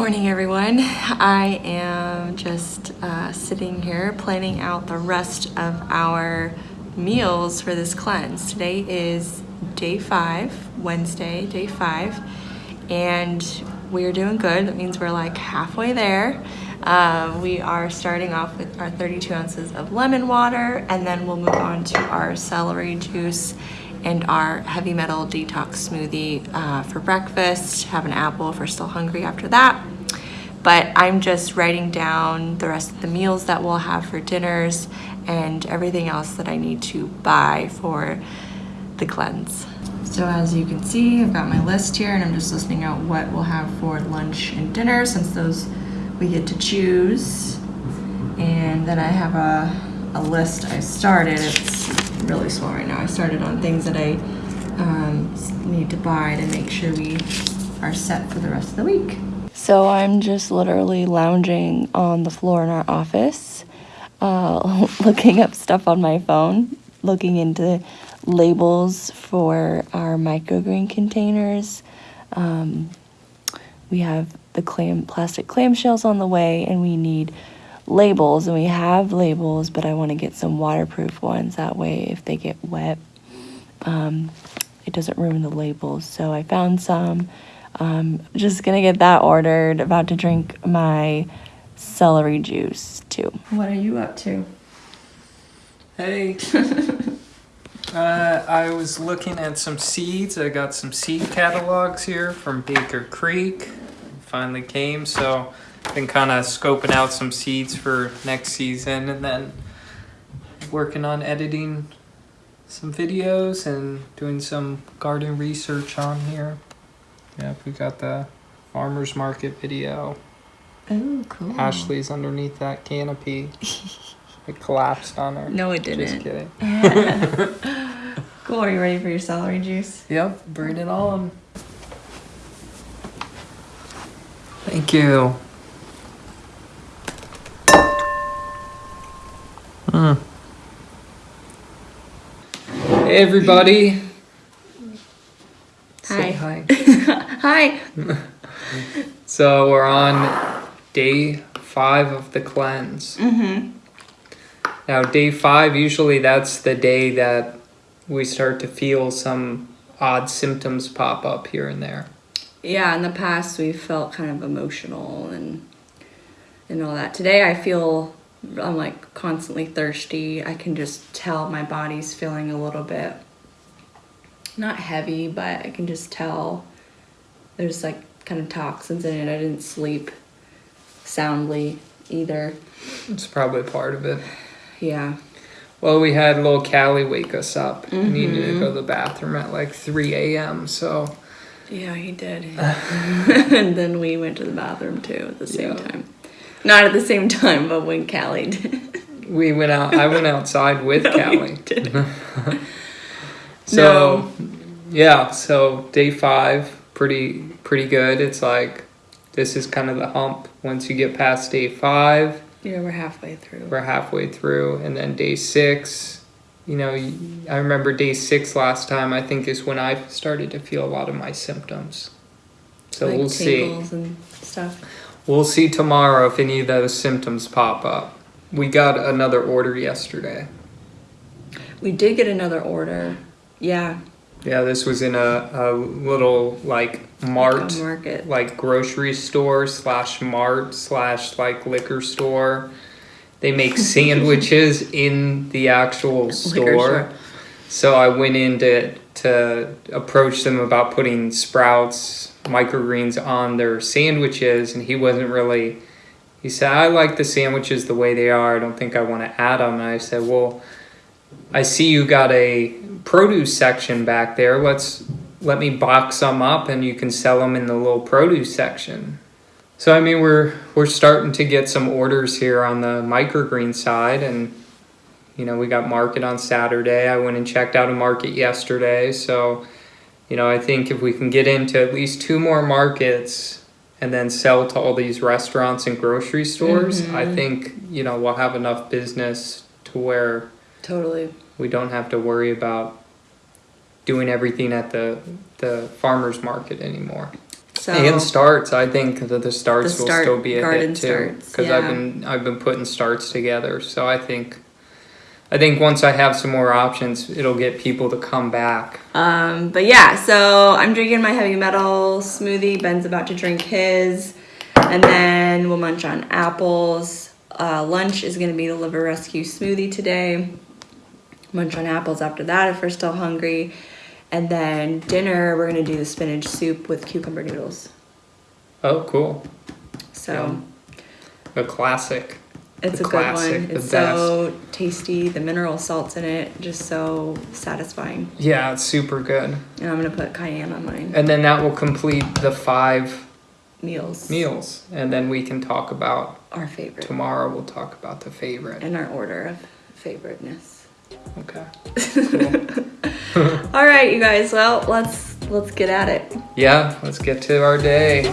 morning, everyone. I am just uh, sitting here planning out the rest of our meals for this cleanse. Today is day five, Wednesday, day five, and we're doing good. That means we're like halfway there. Uh, we are starting off with our 32 ounces of lemon water, and then we'll move on to our celery juice and our heavy metal detox smoothie uh, for breakfast. Have an apple if we're still hungry after that. But I'm just writing down the rest of the meals that we'll have for dinners and everything else that I need to buy for the cleanse. So as you can see, I've got my list here and I'm just listing out what we'll have for lunch and dinner since those we get to choose. And then I have a, a list I started. It's really slow right now. I started on things that I um, need to buy to make sure we are set for the rest of the week. So I'm just literally lounging on the floor in our office, uh, looking up stuff on my phone, looking into labels for our microgreen containers. Um, we have the clam plastic clamshells on the way, and we need labels, and we have labels, but I want to get some waterproof ones. That way, if they get wet, um, it doesn't ruin the labels. So I found some. Um, just gonna get that ordered. About to drink my celery juice too. What are you up to? Hey. uh, I was looking at some seeds. I got some seed catalogs here from Baker Creek. Finally came, so been kind of scoping out some seeds for next season and then working on editing some videos and doing some garden research on here. Yeah, we got the farmer's market video. Oh, cool. Ashley's underneath that canopy. it collapsed on her. No, it didn't. Just kidding. Cool. Are you ready for your celery juice? Yep, bring it on. Thank you. Hey everybody. Say Hi. hi. Hi. So we're on day five of the cleanse. Mm-hmm. Now, day five, usually that's the day that we start to feel some odd symptoms pop up here and there. Yeah, in the past we felt kind of emotional and and all that. Today I feel I'm like constantly thirsty. I can just tell my body's feeling a little bit not heavy, but I can just tell there's like kind of toxins in it. I didn't sleep soundly either. It's probably part of it. Yeah. Well, we had little Callie wake us up. We needed to go to mm-hmm. the bathroom at like 3 a.m. So, Yeah, he did. and then we went to the bathroom too at the same Yeah. time. Not at the same time, but when Callie did. we went out. I went outside with No, Callie. So, yeah. So day five, pretty pretty good. It's like this is kind of the hump. Once you get past day five, Yeah, we're halfway through. we're halfway through, and then day six. You know, I remember day six last time. I think is when I started to feel a lot of my symptoms. So like we'll see. and stuff. We'll see tomorrow if any of those symptoms pop up. We got another order yesterday. We did get another order. Yeah, Yeah, this was in a, a little like mart, a market. like grocery store slash mart slash like liquor store. They make sandwiches in the actual store. So I went in to, to approach them about putting sprouts, microgreens on their sandwiches, and he wasn't really. He said, I like the sandwiches the way they are. I don't think I want to add them. And I said, Well, I see you got a produce section back there. Let's let me box some up and you can sell them in the little produce section. So I mean we're we're starting to get some orders here on the microgreen side and you know we got market on Saturday. I went and checked out a market yesterday. So you know I think if we can get into at least two more markets and then sell to all these restaurants and grocery stores, I mm-hmm. think you know we'll have enough business to where Totally. we don't have to worry about doing everything at the the farmers market anymore. So and starts. I think that the starts The will start- still be a hit too. Because I've been I've been putting starts together. So I think I think once I have some more options, it'll get people to come back. Um, but yeah, so I'm drinking my heavy metal smoothie. Ben's about to drink his, and then we'll munch on apples. Uh, lunch is gonna be the liver rescue smoothie today. Munch on apples after that if we're still hungry, and then dinner we're gonna do the spinach soup with cucumber noodles. Oh, cool! So Yum. A classic. It's The a classic, good one. It's so tasty. The mineral salts in it just so satisfying. Yeah, it's super good. And I'm gonna put cayenne on mine. And then that will complete the five Meals. meals, and then we can talk about Our favorite. tomorrow. We'll talk about the favorite. in our order of favoriteness. Okay. All right, you guys. Well, let's let's get at it. Yeah, let's get to our day.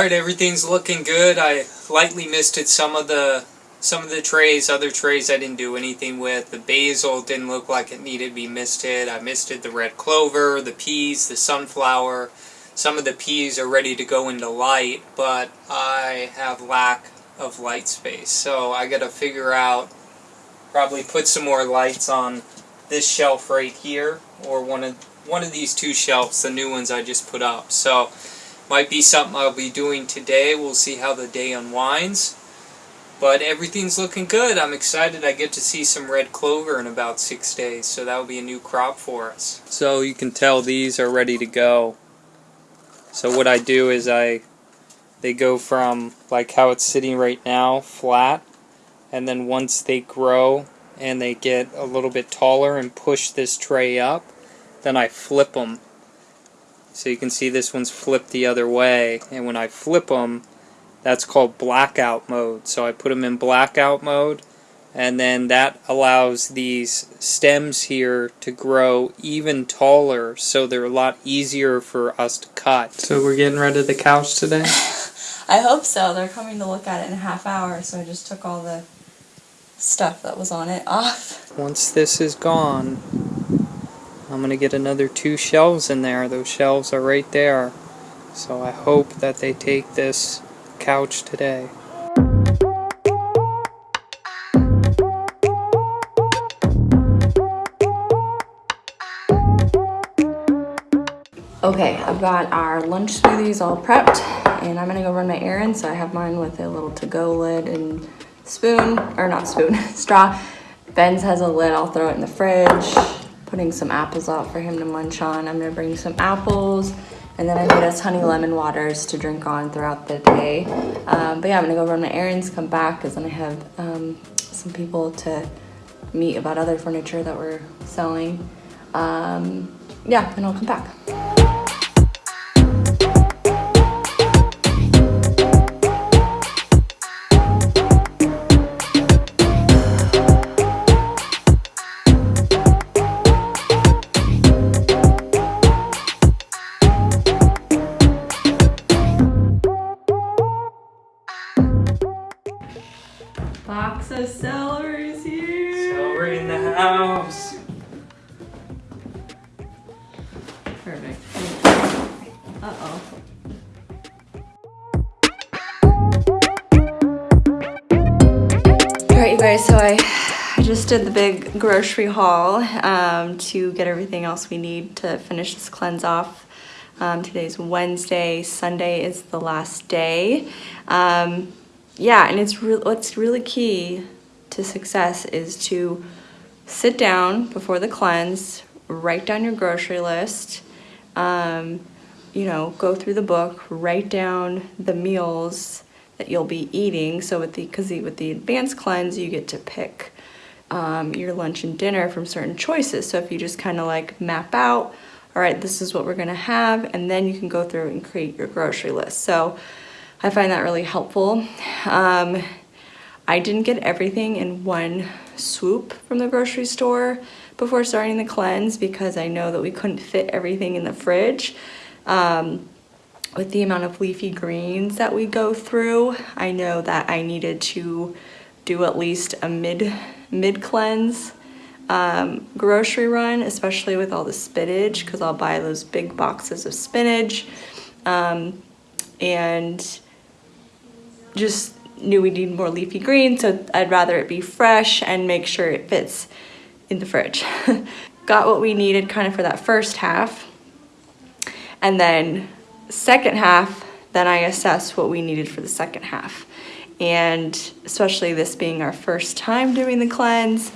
All right, everything's looking good. I lightly misted some of the some of the trays. Other trays I didn't do anything with. The basil didn't look like it needed to be misted. I misted the red clover, the peas, the sunflower. Some of the peas are ready to go into light, but I have lack of light space. So I got to figure out probably put some more lights on this shelf right here or one of one of these two shelves, the new ones I just put up. So might be something I'll be doing today. We'll see how the day unwinds. But everything's looking good. I'm excited I get to see some red clover in about six days, so that'll be a new crop for us. So you can tell these are ready to go. So what I do is I they go from like how it's sitting right now, flat, and then once they grow and they get a little bit taller and push this tray up, then I flip them. So you can see this one's flipped the other way, and when I flip them, that's called blackout mode. So I put them in blackout mode, and then that allows these stems here to grow even taller, so they're a lot easier for us to cut. So we're getting rid of the couch today? I hope so. They're coming to look at it in a half hour, so I just took all the stuff that was on it off. Once this is gone, I'm going to get another two shelves in there. Those shelves are right there. So I hope that they take this couch today. Okay, I've got our lunch smoothies all prepped, and I'm gonna go run my errands. So I have mine with a little to-go lid and spoon, or not spoon, straw. Ben's has a lid. I'll throw it in the fridge. Putting some apples out for him to munch on. I'm gonna bring some apples, and then I made us honey lemon waters to drink on throughout the day. Um, but yeah, I'm gonna go run my errands, come back, because then I have um, some people to meet about other furniture that we're selling. Um, yeah, and I'll come back. Of celery's here. Celery in the house. Perfect. Uh oh. Alright, you guys, so I, I just did the big grocery haul um, to get everything else we need to finish this cleanse off. Um, today's Wednesday, Sunday is the last day. Um, yeah, and it's what's really key to success is to sit down before the cleanse, write down your grocery list, um, you know, go through the book, write down the meals that you'll be eating. So with the because with the advanced cleanse, you get to pick um, your lunch and dinner from certain choices. So if you just kind of like map out, all right, this is what we're gonna have, and then you can go through and create your grocery list. So I find that really helpful. Um, I didn't get everything in one swoop from the grocery store before starting the cleanse because I know that we couldn't fit everything in the fridge. Um, with the amount of leafy greens that we go through, I know that I needed to do at least a mid mid cleanse um, grocery run, especially with all the spinach, because I'll buy those big boxes of spinach, um, and just knew we need more leafy greens, so I'd rather it be fresh and make sure it fits in the fridge. Got what we needed kind of for that first half, and then second half, then I assessed what we needed for the second half. And especially this being our first time doing the cleanse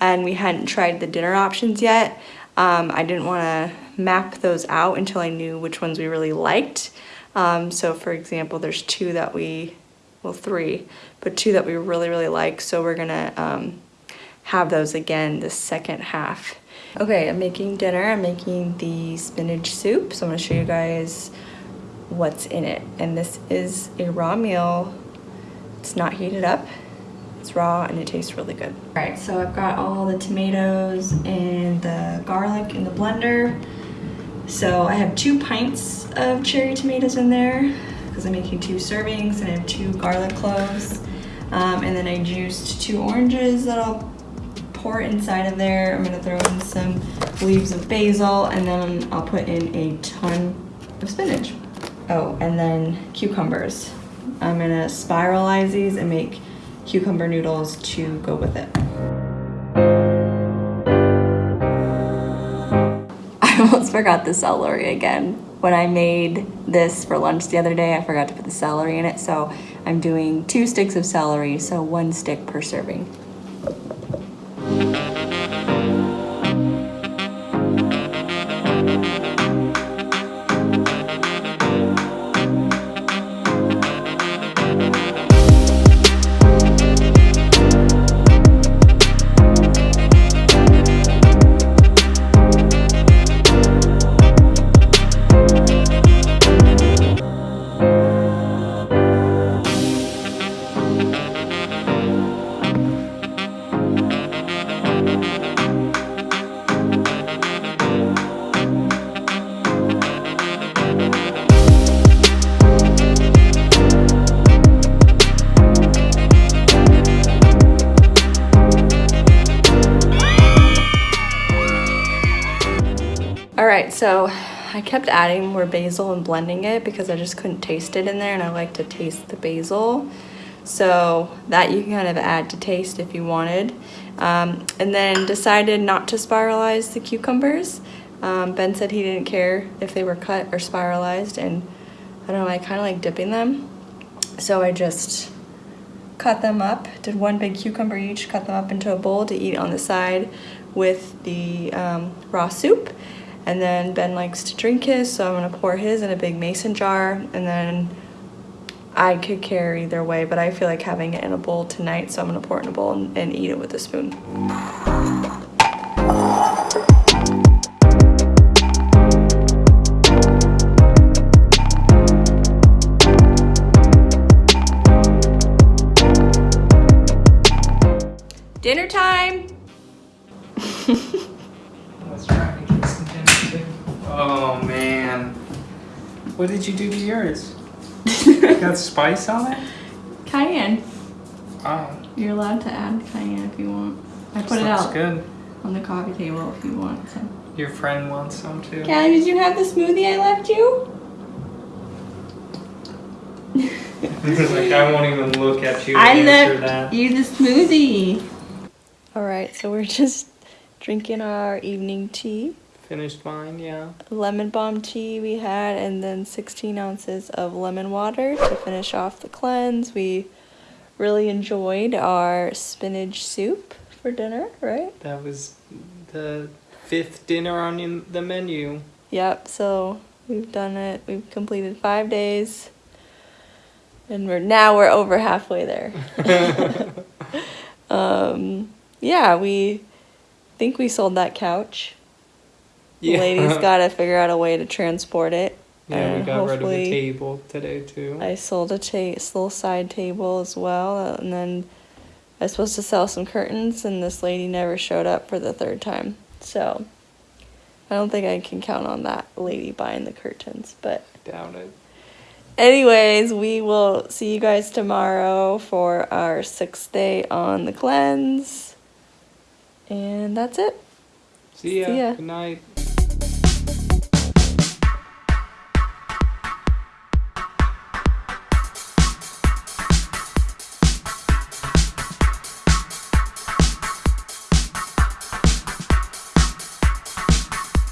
and we hadn't tried the dinner options yet, um, I didn't want to map those out until I knew which ones we really liked. Um, so for example, there's two that we, well three, but two that we really, really like. So we're gonna um, have those again the second half. Okay, I'm making dinner. I'm making the spinach soup. So I'm gonna show you guys what's in it. And this is a raw meal. It's not heated up. It's raw and it tastes really good. All right, so I've got all the tomatoes and the garlic in the blender. So I have two pints of cherry tomatoes in there because I'm making two servings and I have two garlic cloves. Um, and then I juiced two oranges that I'll pour inside of there. I'm gonna throw in some leaves of basil and then I'll put in a ton of spinach. Oh, and then cucumbers. I'm gonna spiralize these and make cucumber noodles to go with it. I almost forgot the celery again. When I made this for lunch the other day, I forgot to put the celery in it, so I'm doing two sticks of celery, so one stick per serving. So I kept adding more basil and blending it because I just couldn't taste it in there and I like to taste the basil. So that you can kind of add to taste if you wanted. Um, and then decided not to spiralize the cucumbers. Um, ben said he didn't care if they were cut or spiralized and I don't know, I kind of like dipping them. So I just cut them up, did one big cucumber each, cut them up into a bowl to eat on the side with the um, raw soup. And then Ben likes to drink his, so I'm gonna pour his in a big mason jar, and then I could care either way, but I feel like having it in a bowl tonight, so I'm gonna pour it in a bowl and, and eat it with a spoon. Dinner time! What did you do to yours? Got spice on it? Cayenne. Oh. You're allowed to add cayenne if you want. I put it looks out good. on the coffee table if you want some. Your friend wants some too. Callie, did you have the smoothie I left you? like I won't even look at you. I left that. you the smoothie. All right, so we're just drinking our evening tea. Finished mine, yeah. Lemon balm tea we had, and then 16 ounces of lemon water to finish off the cleanse. We really enjoyed our spinach soup for dinner, right? That was the fifth dinner on the menu. Yep, so we've done it. We've completed five days. And we're now we're over halfway there. um, yeah, we think we sold that couch. The lady's got to figure out a way to transport it. Yeah, we got rid of the table today too. I sold a ta- little side table as well, uh, and then I was supposed to sell some curtains, and this lady never showed up for the third time. So I don't think I can count on that lady buying the curtains, but Doubt it. Anyways, we will see you guys tomorrow for our sixth day on the cleanse. And that's it. See ya. See ya. Good night.